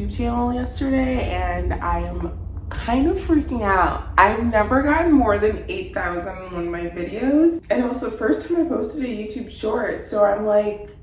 YouTube channel yesterday and I am kind of freaking out. I've never gotten more than 8,000 on one of my videos and it was the first time I posted a YouTube short so I'm like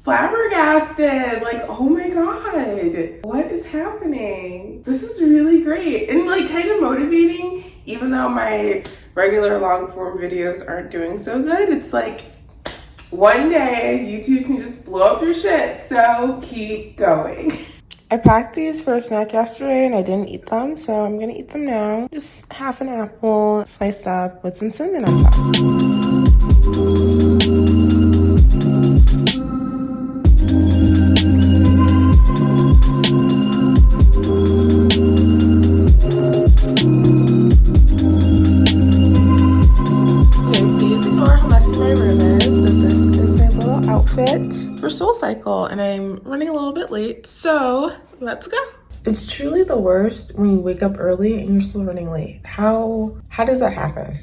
flabbergasted like oh my god what is happening this is really great and like kind of motivating even though my regular long form videos aren't doing so good it's like one day YouTube can just blow up your shit. So keep going. I packed these for a snack yesterday and I didn't eat them, so I'm gonna eat them now. Just half an apple sliced up with some cinnamon on top. for Soul Cycle and I'm running a little bit late, so let's go. It's truly the worst when you wake up early and you're still running late. How, how does that happen?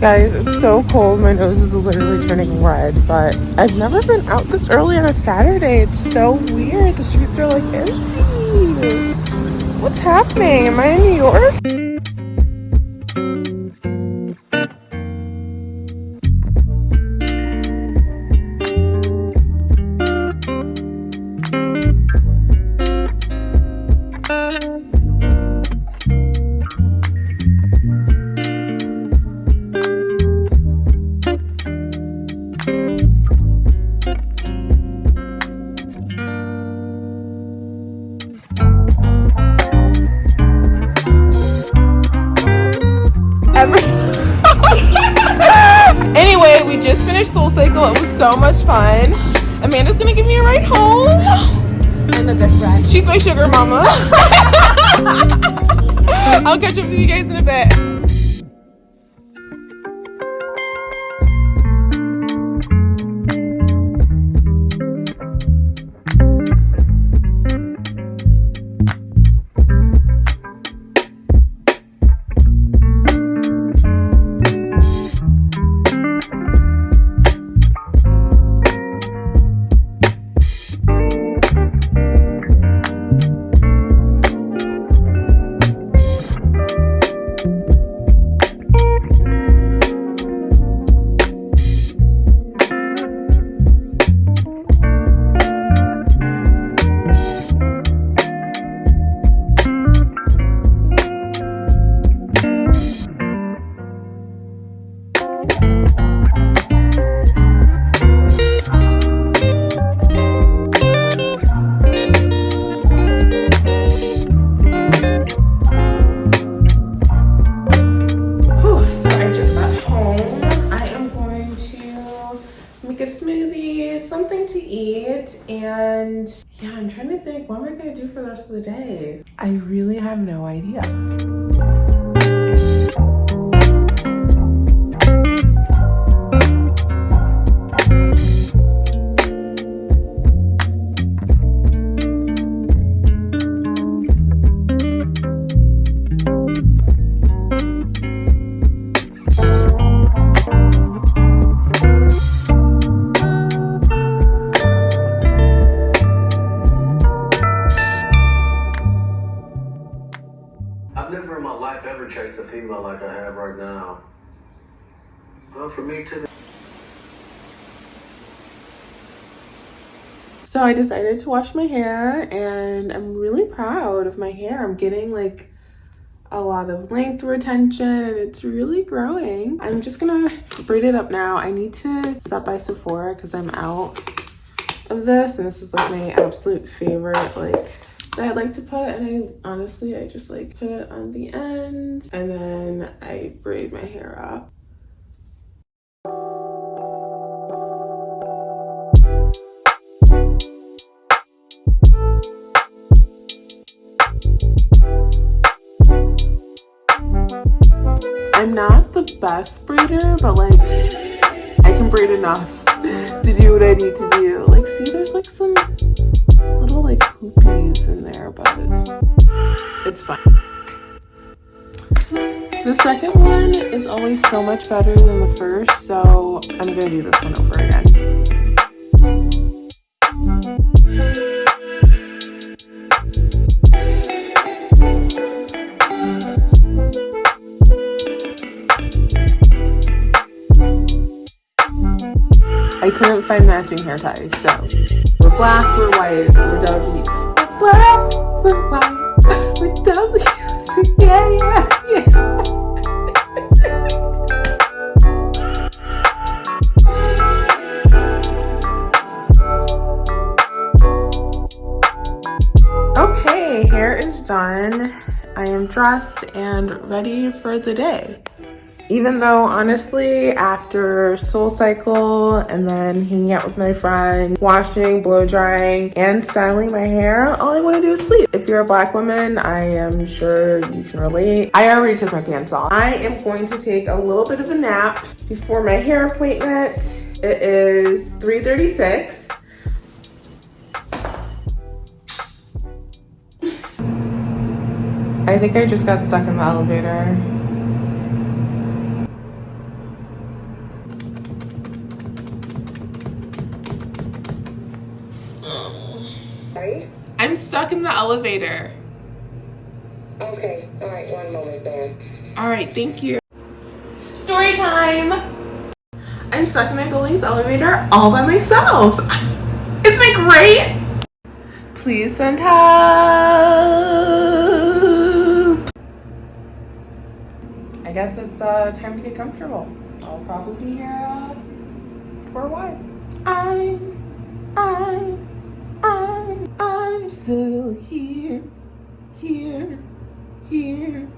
Guys, it's so cold. My nose is literally turning red, but I've never been out this early on a Saturday. It's so weird. The streets are like empty. What's happening? Am I in New York? She's my sugar mama. I'll catch up with you guys in a bit. Of the day? I really have no idea. I decided to wash my hair and I'm really proud of my hair. I'm getting like a lot of length retention and it's really growing. I'm just gonna braid it up now. I need to stop by Sephora because I'm out of this and this is like my absolute favorite like that I like to put and I honestly I just like put it on the end and then I braid my hair up. Best braider, but like I can braid enough to do what I need to do. Like see there's like some little like hoopies in there, but it's fine. The second one is always so much better than the first, so I'm gonna do this one over again. I couldn't find matching hair ties, so we're black, we're white, we're W. We're black, we're white, we're W. Yeah, yeah, yeah. Okay, hair is done. I am dressed and ready for the day. Even though, honestly, after Soul Cycle and then hanging out with my friend, washing, blow drying, and styling my hair, all I want to do is sleep. If you're a black woman, I am sure you can relate. I already took my pants off. I am going to take a little bit of a nap before my hair appointment. It is 3.36. I think I just got stuck in the elevator. Elevator. Okay, all right, one moment then. All right, thank you. Story time. I'm stuck in my building's elevator all by myself. Isn't it great? Please send help. I guess it's uh, time to get comfortable. I'll probably be here uh, for a while. I'm, I'm, I'm, I'm still here, here, here,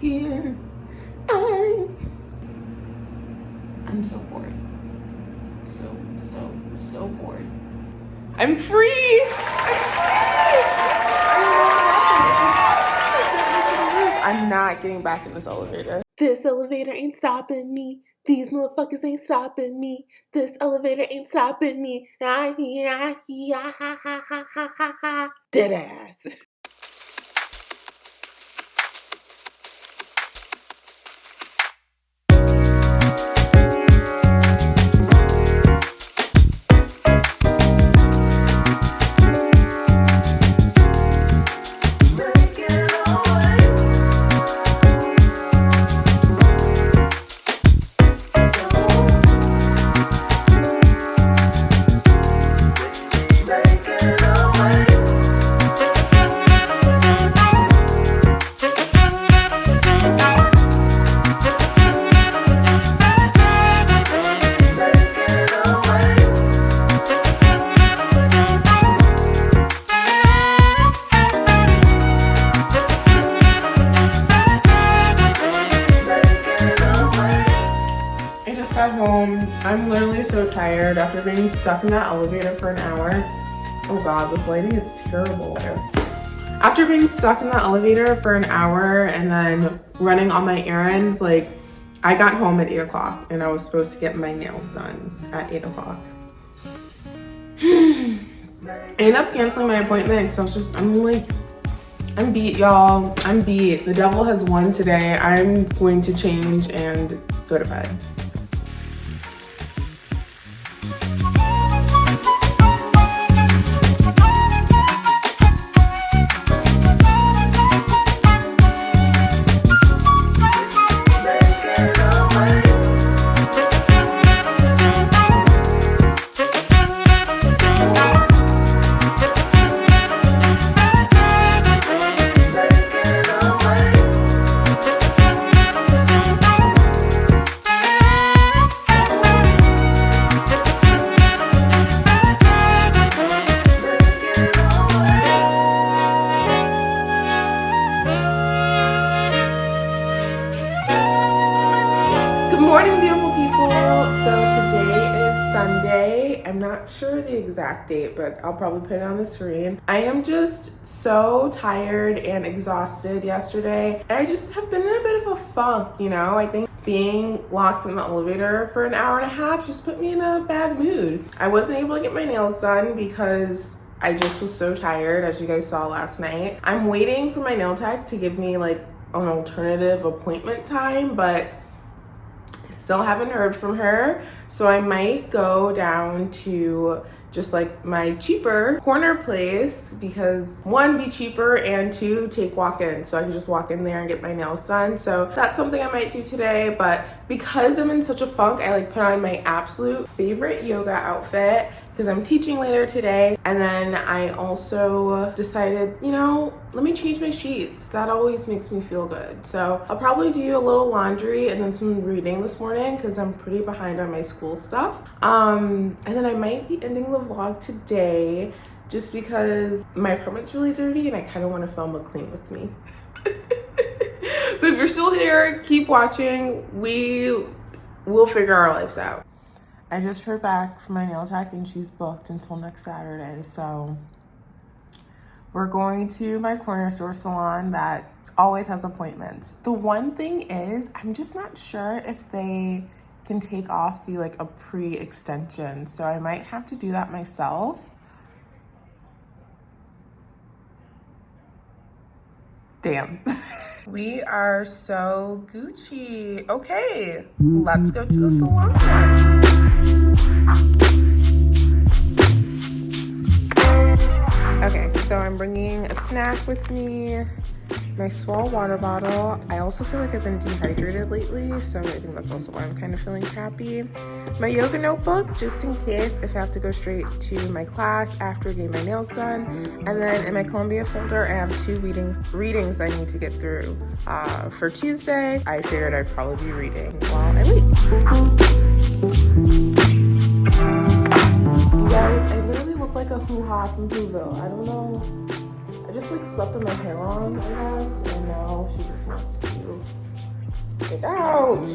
here. I'm, I'm so bored. So, so, so bored. I'm free! I'm free! I'm not getting back in this elevator. This elevator ain't stopping me. These motherfuckers ain't stopping me. This elevator ain't stopping me. Ah, yeah, yeah, ha, ha, ha, ha, ha, ha. Dead ass. tired after being stuck in that elevator for an hour. Oh god, this lighting is terrible. After being stuck in the elevator for an hour and then running all my errands, like I got home at 8 o'clock and I was supposed to get my nails done at 8 o'clock. I ended up canceling my appointment because I was just, I'm like, I'm beat, y'all. I'm beat. The devil has won today. I'm going to change and go to bed. Sunday. I'm not sure the exact date, but I'll probably put it on the screen. I am just so tired and exhausted yesterday. And I just have been in a bit of a funk, you know? I think being locked in the elevator for an hour and a half just put me in a bad mood. I wasn't able to get my nails done because I just was so tired as you guys saw last night. I'm waiting for my nail tech to give me like an alternative appointment time, but still haven't heard from her. So I might go down to just like my cheaper corner place because one be cheaper and two take walk-in so I can just walk in there and get my nails done so that's something I might do today but because I'm in such a funk I like put on my absolute favorite yoga outfit because I'm teaching later today. And then I also decided, you know, let me change my sheets. That always makes me feel good. So I'll probably do a little laundry and then some reading this morning because I'm pretty behind on my school stuff. Um, and then I might be ending the vlog today just because my apartment's really dirty and I kind of want to film a clean with me. but if you're still here, keep watching. We will figure our lives out. I just heard back from my nail tech and she's booked until next Saturday. So we're going to my corner store salon that always has appointments. The one thing is, I'm just not sure if they can take off the like a pre-extension. So I might have to do that myself. Damn. we are so Gucci. Okay, let's go to the salon. Okay, so I'm bringing a snack with me, my Swell water bottle. I also feel like I've been dehydrated lately, so I think that's also why I'm kind of feeling crappy. My yoga notebook, just in case if I have to go straight to my class after getting my nails done. And then in my Columbia folder, I have two readings, readings I need to get through. Uh, for Tuesday, I figured I'd probably be reading while I wait guys, I literally look like a hoo-ha from Whoville. I don't know. I just like slept with my hair on, I guess, and now she just wants to stick out.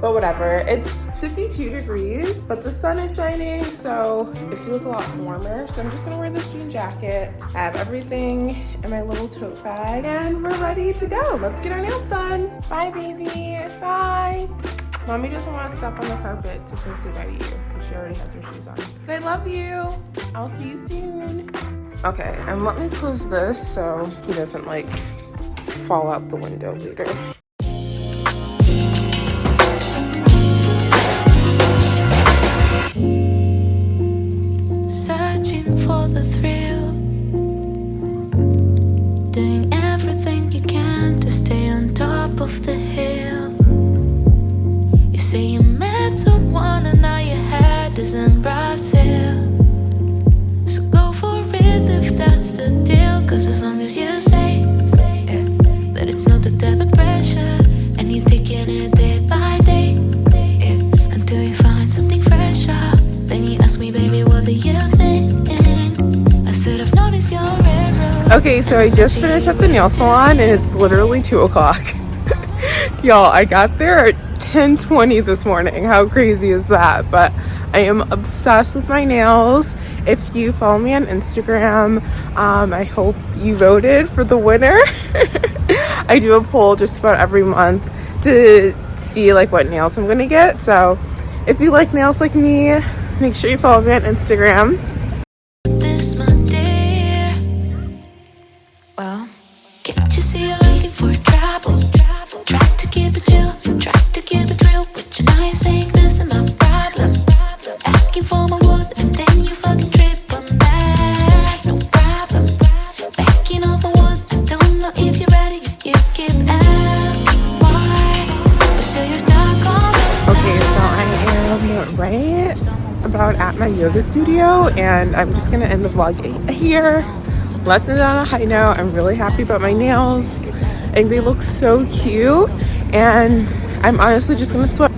But whatever, it's 52 degrees, but the sun is shining, so it feels a lot warmer. So I'm just gonna wear this jean jacket. I have everything in my little tote bag, and we're ready to go. Let's get our nails done. Bye, baby, bye. Mommy doesn't want to step on the carpet to come say bye to you she already has her shoes on. But I love you. I'll see you soon. Okay, and let me close this so he doesn't like fall out the window later. Okay so I just finished at the nail salon and it's literally 2 o'clock Y'all, I got there at 10:20 this morning. How crazy is that? But I am obsessed with my nails. If you follow me on Instagram, um, I hope you voted for the winner. I do a poll just about every month to see like what nails I'm gonna get. So if you like nails like me, make sure you follow me on Instagram. Right about at my yoga studio and I'm just gonna end the vlog here. Let's end on a high note. I'm really happy about my nails and they look so cute and I'm honestly just gonna swim.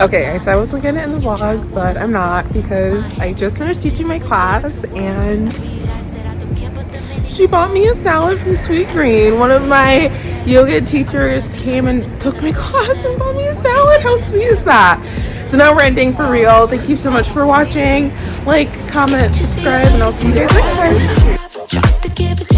Okay, I said I wasn't gonna end the vlog, but I'm not because I just finished teaching my class and she bought me a salad from Sweet Green. One of my yoga teachers came and took my class and bought me a salad. How sweet is that? So now we're ending for real. Thank you so much for watching. Like, comment, subscribe, and I'll see you guys next time.